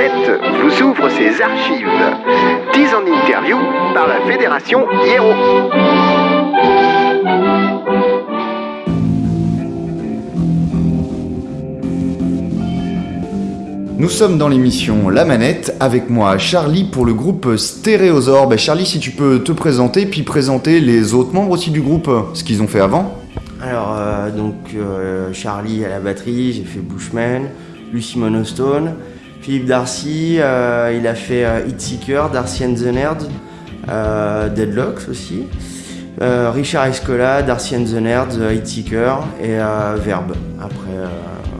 Manette vous ouvre ses archives. 10 en interview par la Fédération Hiero. Nous sommes dans l'émission La Manette, avec moi Charlie pour le groupe Stéréosaure. Ben, Charlie, si tu peux te présenter, puis présenter les autres membres aussi du groupe, ce qu'ils ont fait avant. Alors, euh, donc, euh, Charlie à la batterie, j'ai fait Bushman, Lucy Monostone, Philippe Darcy, euh, il a fait euh, Hitseeker, Darcy and the Nerds, euh, Deadlocks aussi, euh, Richard Escola, Darcy and the Nerds, euh, Hitseeker et Verbe. Après,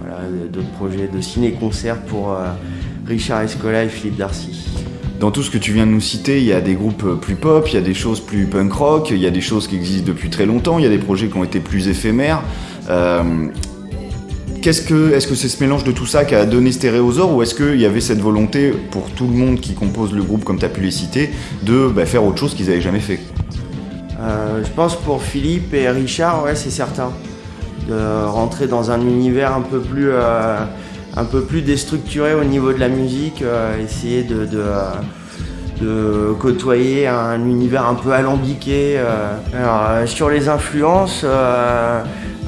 voilà, d'autres projets de ciné-concert pour Richard Escola et Philippe Darcy. Dans tout ce que tu viens de nous citer, il y a des groupes plus pop, il y a des choses plus punk rock, il y a des choses qui existent depuis très longtemps, il y a des projets qui ont été plus éphémères. Est-ce que c'est ce mélange de tout ça qui a donné Stéréosaure ou est-ce qu'il y avait cette volonté pour tout le monde qui compose le groupe, comme tu as pu les citer, de bah, faire autre chose qu'ils n'avaient jamais fait? Euh, je pense pour Philippe et Richard, ouais, c'est certain. De rentrer dans un univers un peu plus, euh, déstructuré au niveau de la musique, euh, essayer de, côtoyer un univers un peu alambiqué. Alors, sur les influences,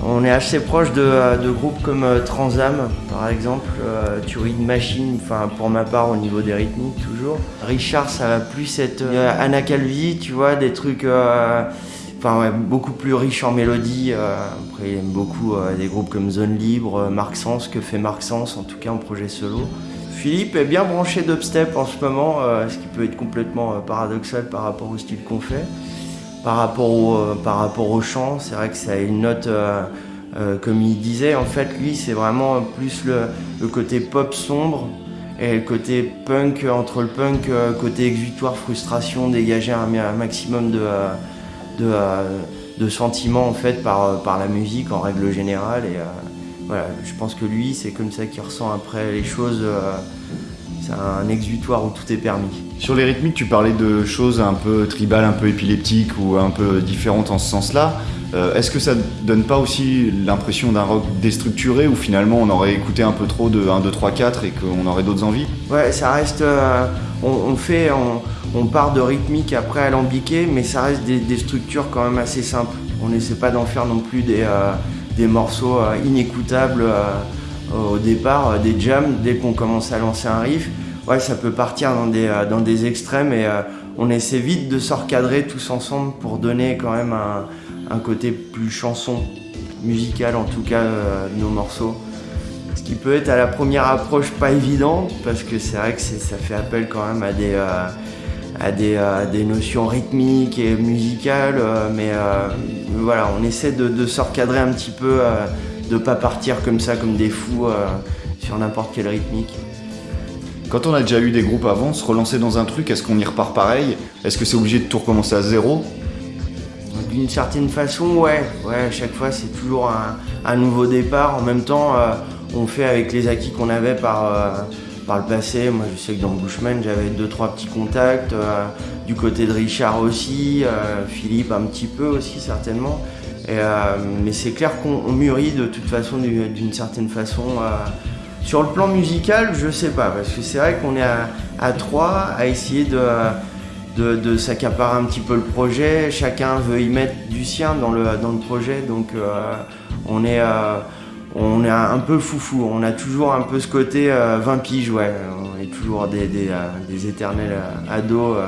on est assez proche de, de groupes comme euh, Transam, par exemple, euh, Turing Machine, enfin pour ma part au niveau des rythmiques toujours. Richard, ça va plus être euh, Anna Calvi, tu vois, des trucs euh, beaucoup plus riches en mélodie. euh. après, il aime beaucoup euh, des groupes comme Zone Libre, euh, Marc Sens, que fait Marc Sens, en tout cas en projet solo. Philippe est bien branché d'upstep en ce moment, euh, ce qui peut être complètement euh, paradoxal par rapport au style qu'on fait. Par rapport au, euh, par rapport au chant, c'est vrai que ça a une note, euh, euh, comme il disait, en fait, lui, c'est vraiment plus le, côté pop sombre et le côté punk, entre le punk, côté exutoire, frustration, dégager un, maximum de, sentiments, en fait, par, la musique en règle générale. Et voilà, je pense que lui, c'est comme ça qu'il ressent après les choses. c'est un exutoire où tout est permis. Sur les rythmiques, tu parlais de choses un peu tribales, un peu épileptiques ou un peu différentes en ce sens-là. Euh, Est-ce que ça donne pas aussi l'impression d'un rock déstructuré où finalement on aurait écouté un peu trop de 1, 2, 3, 4 et qu'on aurait d'autres envies? Ouais, ça reste. euh, on, fait. On, part de rythmique après alambiqué, mais ça reste des, structures quand même assez simples. On n'essaie pas d'en faire non plus des, euh, des morceaux inécoutables au départ, des jams, dès qu'on commence à lancer un riff. Ouais, ça peut partir dans des, euh, dans des extrêmes et euh, on essaie vite de se recadrer tous ensemble pour donner quand même un, un côté plus chanson, musical en tout cas, euh, de nos morceaux. Ce qui peut être à la première approche pas évident, parce que c'est vrai que ça fait appel quand même à des, euh, à des, euh, des notions rythmiques et musicales, euh, mais euh, voilà, on essaie de, de recadrer un petit peu, euh, de pas partir comme ça, comme des fous, euh, sur n'importe quelle rythmique. Quand on a déjà eu des groupes avant, se relancer dans un truc, est-ce qu'on y repart pareil? Est-ce que c'est obligé de tout recommencer à zéro? D'une certaine façon, ouais. Ouais, chaque fois, c'est toujours un, nouveau départ. En même temps, euh, on fait avec les acquis qu'on avait par, euh, par le passé. Moi, je sais que dans Bushman, j'avais deux, trois petits contacts. euh, du côté de Richard aussi. Philippe, un petit peu aussi, certainement. Mais c'est clair qu'on on mûrit de toute façon, du- d'une certaine façon. Euh. Sur le plan musical, je sais pas, parce que c'est vrai qu'on est à, trois à essayer de s'accaparer un petit peu le projet. Chacun veut y mettre du sien dans le, dans le projet, donc euh, on, est, euh, on est un peu foufou. On a toujours un peu ce côté euh, 20 piges, ouais. On est toujours des, des, euh, des éternels euh, ados. euh.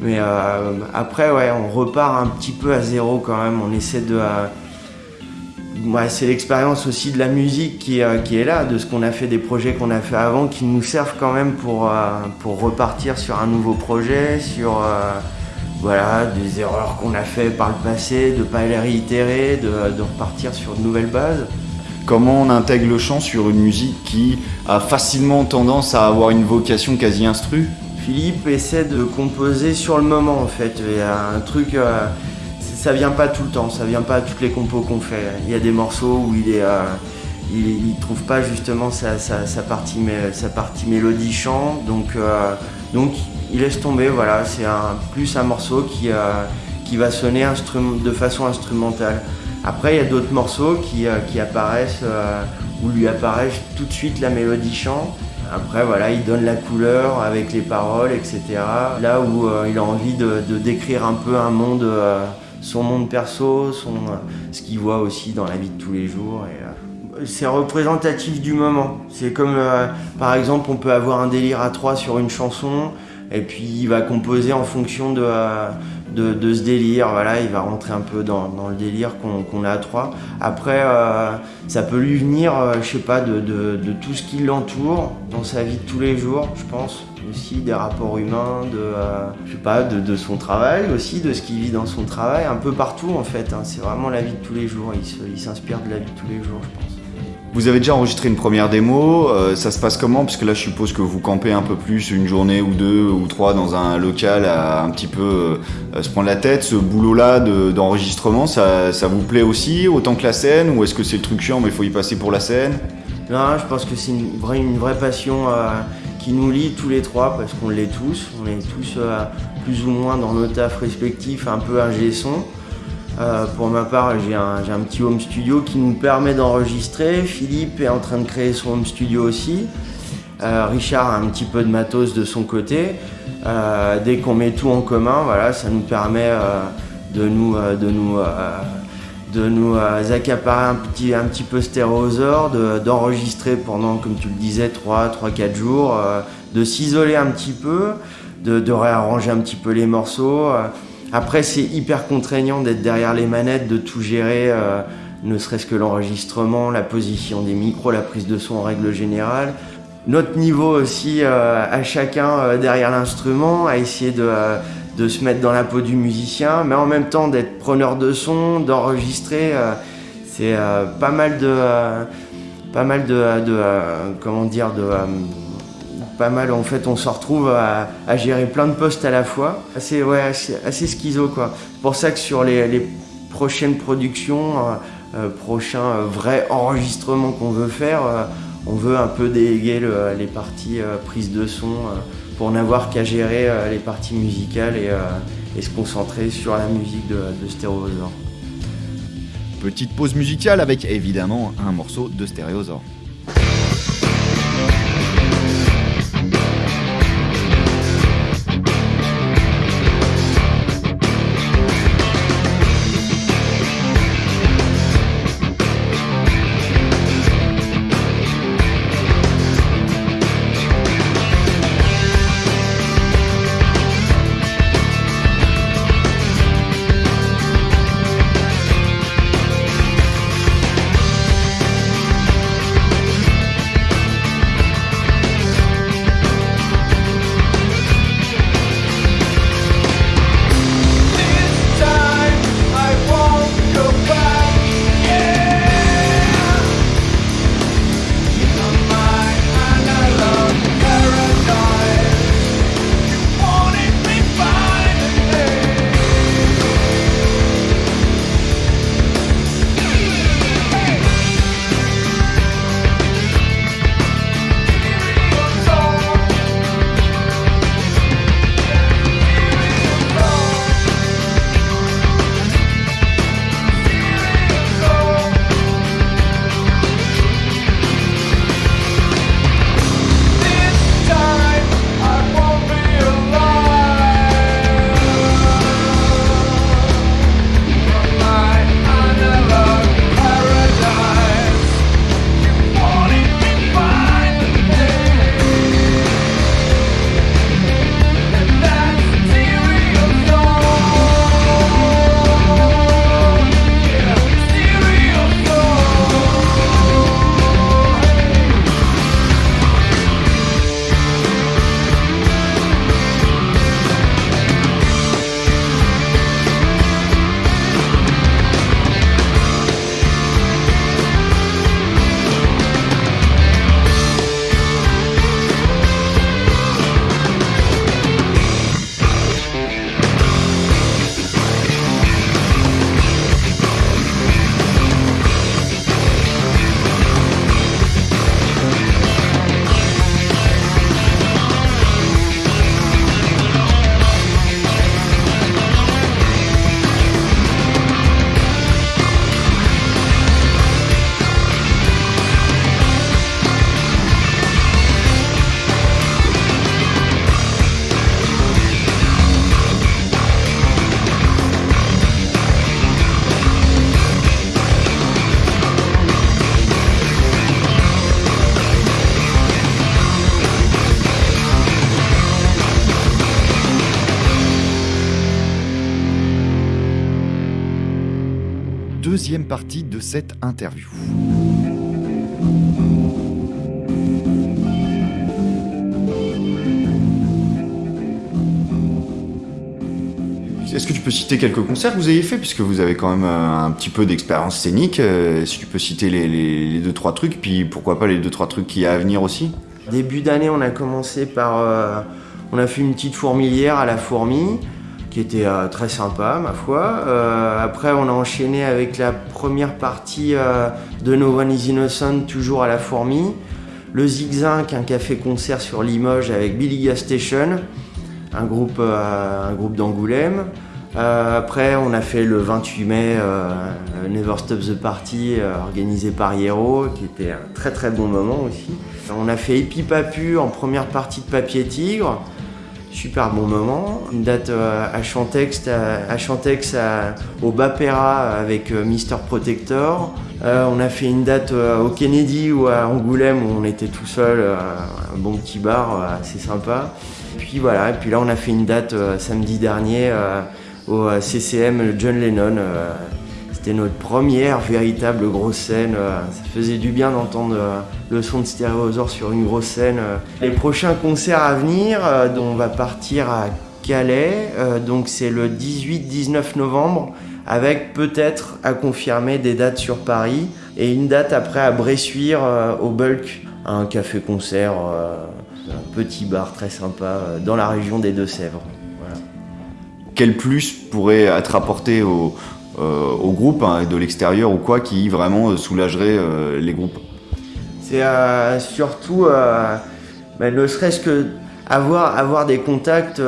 Mais euh, après, ouais, on repart un petit peu à zéro quand même. On essaie de. Ouais, c'est l'expérience aussi de la musique qui, euh, qui est là, de ce qu'on a fait, des projets qu'on a fait avant, qui nous servent quand même pour, euh, pour repartir sur un nouveau projet, sur euh, voilà, des erreurs qu'on a fait par le passé, de ne pas les réitérer, de, de repartir sur de nouvelles bases. Comment on intègre le chant sur une musique qui a facilement tendance à avoir une vocation quasi instru? Philippe essaie de composer sur le moment en fait. Il y a un truc, ça vient pas tout le temps, ça vient pas à toutes les compos qu'on fait. Il y a des morceaux où il est, euh, il, trouve pas justement sa, partie, sa partie mélodie chant, donc, euh, donc il laisse tomber. Voilà, c'est un, plus un morceau qui, euh, qui va sonner de façon instrumentale. Après, il y a d'autres morceaux qui, qui apparaissent, où lui apparaissent tout de suite la mélodie chant. Après, voilà, il donne la couleur avec les paroles, etc. Là où il a envie de, décrire un peu un monde, son monde perso, son, ce qu'il voit aussi dans la vie de tous les jours. c'est représentatif du moment. C'est comme, par exemple, on peut avoir un délire à trois sur une chanson, et puis il va composer en fonction de, de, ce délire. Voilà, il va rentrer un peu dans, le délire qu'on a à trois. Après, euh, ça peut lui venir, euh, je sais pas, de, tout ce qui l'entoure dans sa vie de tous les jours, je pense. Aussi des rapports humains, de, euh, je sais pas, de, son travail aussi, de ce qu'il vit dans son travail, un peu partout en fait. Hein. C'est vraiment la vie de tous les jours. Il s'inspire de la vie de tous les jours, je pense. Vous avez déjà enregistré une première démo, euh, ça se passe comment? Parce que là je suppose que vous campez un peu plus une journée ou deux ou trois dans un local à un petit peu euh, se prendre la tête. Ce boulot-là d'enregistrement, ça, vous plaît aussi autant que la scène Ou est-ce que c'est le truc chiant mais il faut y passer pour la scène? Non, je pense que c'est une vraie, une vraie passion euh, qui nous lie tous les trois parce qu'on l'est tous. On est tous plus ou moins dans nos tafs respectifs un peu un son. Euh, pour ma part, j'ai un, petit home studio qui nous permet d'enregistrer. Philippe est en train de créer son home studio aussi. Euh, Richard a un petit peu de matos de son côté. Euh, dès qu'on met tout en commun, voilà, ça nous permet de nous, de nous, de nous accaparer un petit, un petit peu d'enregistrer pendant, comme tu le disais, 3-4 jours, de s'isoler un petit peu, de, réarranger un petit peu les morceaux. Après, c'est hyper contraignant d'être derrière les manettes, de tout gérer, euh, ne serait-ce que l'enregistrement, la position des micros, la prise de son en règle générale. Notre niveau aussi euh, à chacun euh, derrière l'instrument, à essayer de, de, se mettre dans la peau du musicien, mais en même temps d'être preneur de son, d'enregistrer. c'est pas mal de, pas mal de, comment dire, de pas mal. En fait, on se retrouve à, gérer plein de postes à la fois. Assez, ouais, assez, schizo, quoi. C'est pour ça que sur les, prochaines productions, euh, euh, prochains euh, vrais enregistrements qu'on veut faire, on veut un peu déléguer les parties prise de son pour n'avoir qu'à gérer les parties musicales et, se concentrer sur la musique de, de Stéréosaure. Petite pause musicale avec évidemment un morceau de Stéréosaure. Partie de cette interview. Est-ce que tu peux citer quelques concerts que vous avez fait, puisque vous avez quand même euh, un petit peu d'expérience scénique euh, Si tu peux citer les, les, deux trois trucs, puis pourquoi pas les deux trois trucs qui y a à venir aussi? Début d'année, on a commencé par, euh, on a fait une petite fourmilière à la fourmi, qui était très sympa, ma foi. après, on a enchaîné avec la première partie de No One Is Innocent, toujours à la fourmi. Le Zigzag, un café-concert sur Limoges avec Billy Gas Station un groupe, euh, un groupe d'Angoulême. Euh, après, on a fait le 28 mai euh, Never Stop the Party organisé par Hierro, qui était un très très bon moment aussi. On a fait Epipapu en première partie de Papier Tigre, super bon moment. Une date à Chantex, à, Chantex au Bapera avec Mister Protector. on a fait une date au Kennedy ou à Angoulême où on était tout seul, un bon petit bar assez sympa. Puis voilà, et puis là on a fait une date euh, samedi dernier euh, au euh, CCM John Lennon. C'était notre première véritable grosse scène. Ça faisait du bien d'entendre le son de Stéréosaure sur une grosse scène. Les prochains concerts à venir, on va partir à Calais, donc c'est le 18-19 novembre, avec peut-être à confirmer des dates sur Paris et une date après à Bressuire au Bulk, un café-concert un petit bar très sympa euh, dans la région des Deux-Sèvres. Quel plus pourrait être apporté au, euh, groupe hein, de l'extérieur ou quoi qui vraiment euh, soulagerait les groupes C'est surtout, ben, ne serait-ce que avoir, avoir des contacts,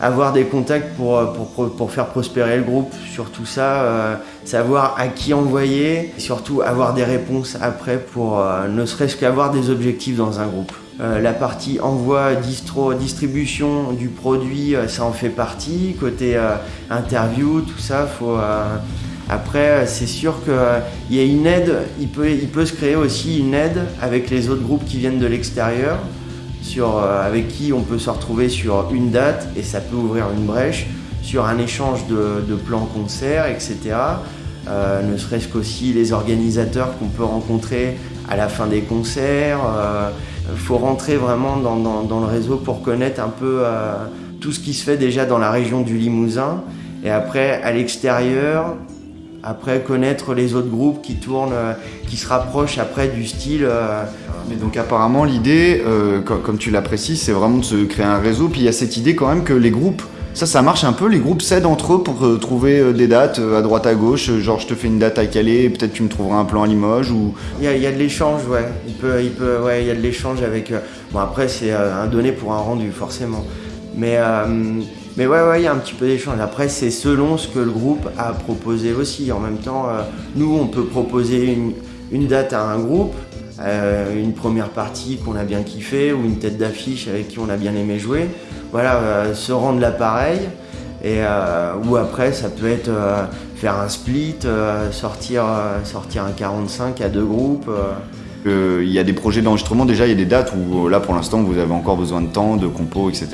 avoir des contacts pour, pour, pour, faire prospérer le groupe, surtout ça, savoir à qui envoyer, surtout avoir des réponses après pour ne serait-ce qu'avoir des objectifs dans un groupe. Euh, la partie envoi, distro, distribution du produit, euh, ça en fait partie. Côté euh, interview, tout ça, faut. Après, c'est sûr qu'il y a une aide, il peut, il peut se créer aussi une aide avec les autres groupes qui viennent de l'extérieur, avec qui on peut se retrouver sur une date et ça peut ouvrir une brèche sur un échange de, de plans concerts, etc. ne serait-ce qu'aussi les organisateurs qu'on peut rencontrer à la fin des concerts. Il faut rentrer vraiment dans, le réseau pour connaître un peu euh, tout ce qui se fait déjà dans la région du Limousin. Et après, à l'extérieur, après connaître les autres groupes qui tournent, euh, qui se rapprochent après du style. Euh, Mais donc apparemment l'idée, comme tu l'apprécies, c'est vraiment de se créer un réseau. Puis il y a cette idée quand même que les groupes ça, ça marche un peu. Les groupes s'aident entre eux pour euh, trouver euh, des dates euh, à droite à gauche. Genre, je te fais une date à Calais, peut-être tu me trouveras un plan à Limoges ou. Il y a, de l'échange, ouais. Il peut, il peut, ouais, il y a de l'échange avec. Bon, après, c'est un donné pour un rendu, forcément. Mais, mais ouais, ouais, il y a un petit peu d'échange. Après, c'est selon ce que le groupe a proposé aussi. En même temps, nous, on peut proposer une, une date à un groupe. Une première partie qu'on a bien kiffé ou une tête d'affiche avec qui on a bien aimé jouer voilà, euh, se rendre l'appareil. Et, euh, ou après, ça peut être euh, faire un split, sortir, sortir un 45 à deux groupes. Il y a des projets d'enregistrement déjà, il y a des dates où là pour l'instant vous avez encore besoin de temps, de compos, etc.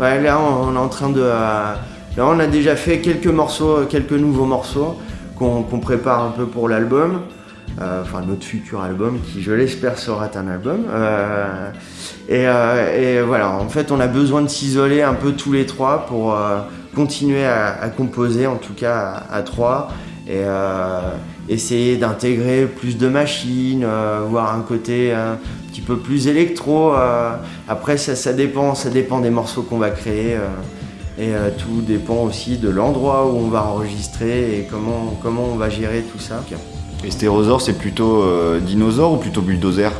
là on est en train de. là on a déjà fait quelques morceaux, quelques nouveaux morceaux qu'on prépare un peu pour l'album. Euh, enfin notre futur album qui je l'espère sera un album. Euh, euh, et, voilà, en fait on a besoin de s'isoler un peu tous les trois pour continuer à, composer, en tout cas à, trois, et essayer d'intégrer plus de machines, voir un côté un petit peu plus électro. après ça, dépend, ça dépend des morceaux qu'on va créer. Et tout dépend aussi de l'endroit où on va enregistrer et comment, comment on va gérer tout ça. Et c'est plutôt euh, dinosaure ou plutôt bulldozer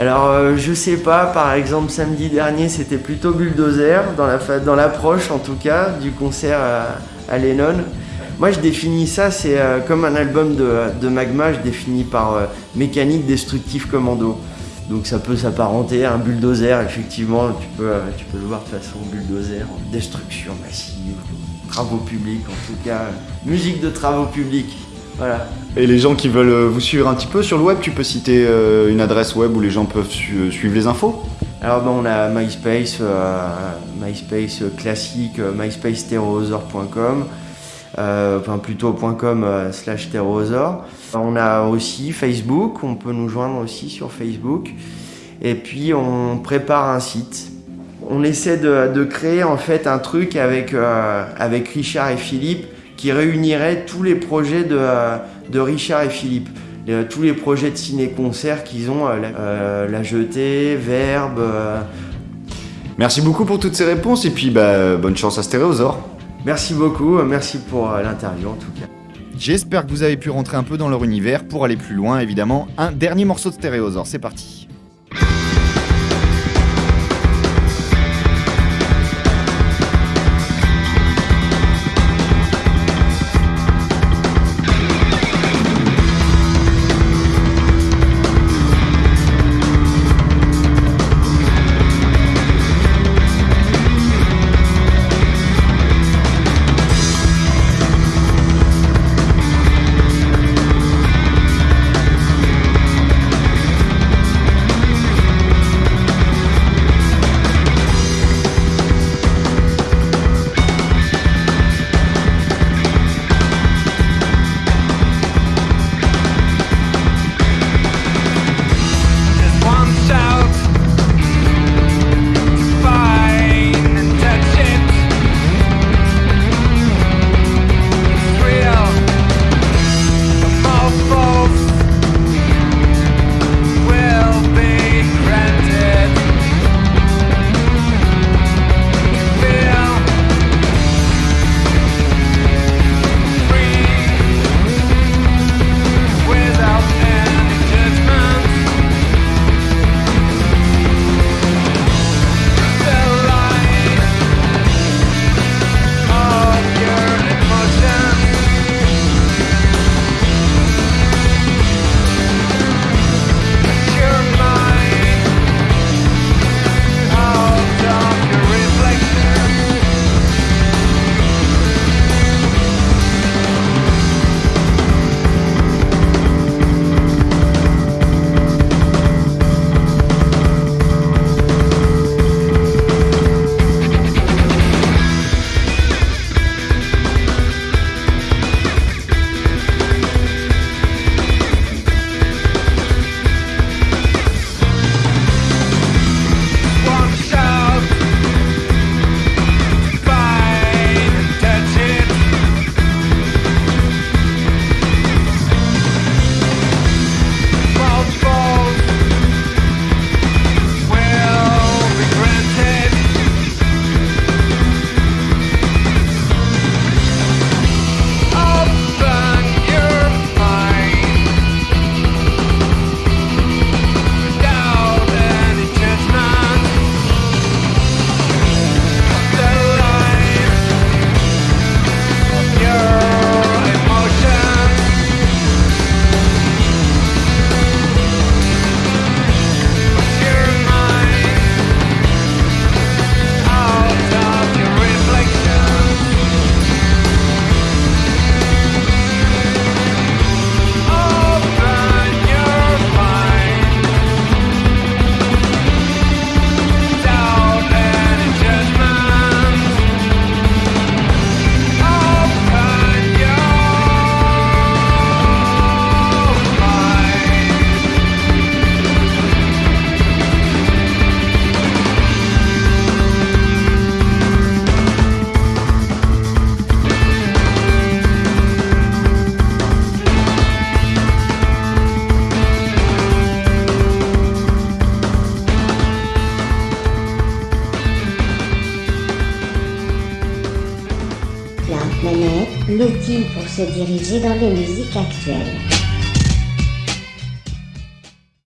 alors euh, je sais pas, par exemple samedi dernier c'était plutôt bulldozer dans la dans l'approche en tout cas du concert à, Lennon. Moi je définis ça, c'est euh, comme un album de, Magma, je définis par mécanique destructive commando. Donc ça peut s'apparenter à un bulldozer, effectivement, tu peux, tu peux le voir de façon bulldozer, destruction massive, travaux publics en tout cas, musique de travaux publics. Voilà. Et les gens qui veulent euh, vous suivre un petit peu sur le web, tu peux citer euh, une adresse web où les gens peuvent suivre les infos? Alors ben, on a MySpace, euh, MySpace classique, myspace enfin plutôt .com slash terrosaur. On a aussi Facebook, on peut nous joindre aussi sur Facebook. Et puis on prépare un site. On essaie de, créer en fait un truc avec, avec Richard et Philippe qui réunirait tous les projets de, de Richard et Philippe. tous les projets de ciné-concert qu'ils ont, la, la, Jetée, Verbe, Merci beaucoup pour toutes ces réponses et puis bah, bonne chance à Stéréosaur. Merci beaucoup, merci pour euh, l'interview en tout cas. J'espère que vous avez pu rentrer un peu dans leur univers pour aller plus loin évidemment. Un dernier morceau de Stéréosaur, c'est parti. Se diriger dans les musiques actuelles.